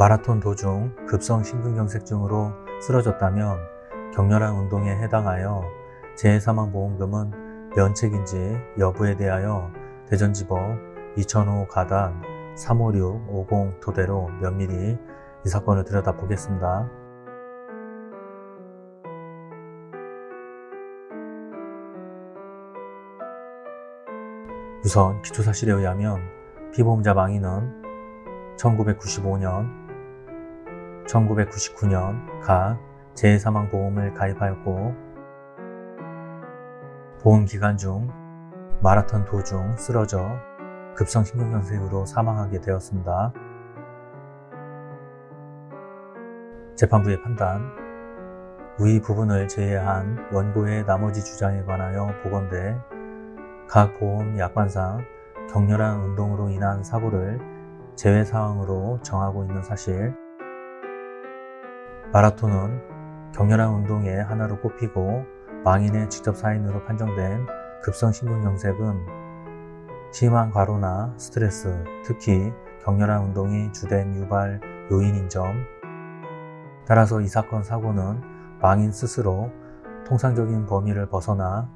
마라톤 도중 급성 심근경색증으로 쓰러졌다면 격렬한 운동에 해당하여 재해사망보험금은 면책인지 여부에 대하여 대전지법 2005 가단 35650 토대로 면밀히 이 사건을 들여다보겠습니다. 우선 기초사실에 의하면 피보험자 망인은 1995년, 1999년 각 재해사망보험을 가입하였고 보험기간 중 마라톤 도중 쓰러져 급성심근경색으로 사망하게 되었습니다. 재판부의 판단 위 부분을 제외한 원고의 나머지 주장에 관하여 보건대 각 보험 약관상 격렬한 운동으로 인한 사고를 제외 사항으로 정하고 있는 사실 마라톤은 격렬한 운동의 하나로 꼽히고 망인의 직접 사인으로 판정된 급성심근경색은 심한 과로나 스트레스, 특히 격렬한 운동이 주된 유발 요인인 점 따라서 이 사건 사고는 망인 스스로 통상적인 범위를 벗어나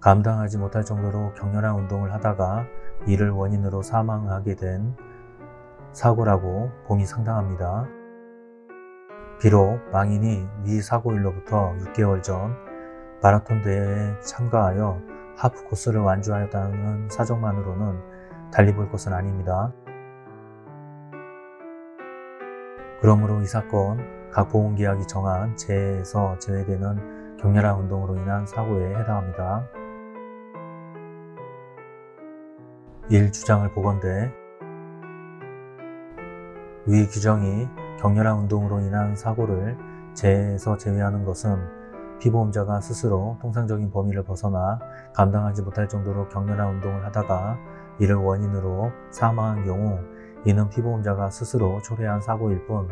감당하지 못할 정도로 격렬한 운동을 하다가 이를 원인으로 사망하게 된 사고라고 봄이 상당합니다. 비록 망인이 위 사고일로부터 6개월 전 마라톤 대회에 참가하여 하프 코스를 완주하였다는 사정만으로는 달리 볼 것은 아닙니다. 그러므로 이 사건 각 보험계약이 정한 재해에서 제외되는 격렬한 운동으로 인한 사고에 해당합니다. 1. 주장을 보건대 위 규정이 격렬한 운동으로 인한 사고를 재해에서 제외하는 것은 피보험자가 스스로 통상적인 범위를 벗어나 감당하지 못할 정도로 격렬한 운동을 하다가 이를 원인으로 사망한 경우 이는 피보험자가 스스로 초래한 사고일 뿐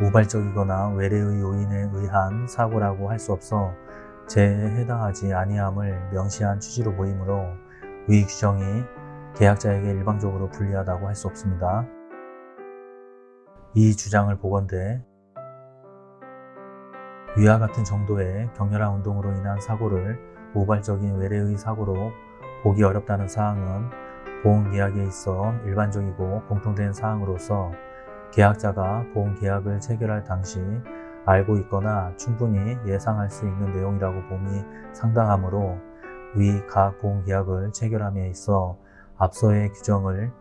우발적이거나 외래의 요인에 의한 사고라고 할 수 없어 재해에 해당하지 아니함을 명시한 취지로 보이므로 위 규정이 계약자에게 일방적으로 불리하다고 할 수 없습니다. 이 주장을 보건대 위와 같은 정도의 격렬한 운동으로 인한 사고를 우발적인 외래의 사고로 보기 어렵다는 사항은 보험계약에 있어 일반적이고 공통된 사항으로서 계약자가 보험계약을 체결할 당시 알고 있거나 충분히 예상할 수 있는 내용이라고 봄이 상당하므로 위 각 보험계약을 체결함에 있어 앞서의 규정을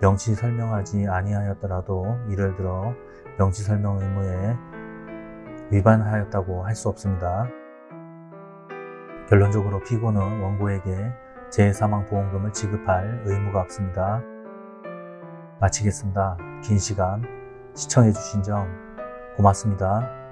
명시 설명하지 아니하였더라도 이를 들어 명시 설명 의무에 위반하였다고 할 수 없습니다. 결론적으로 피고는 원고에게 재해사망보험금을 지급할 의무가 없습니다. 마치겠습니다. 긴 시간 시청해주신 점 고맙습니다.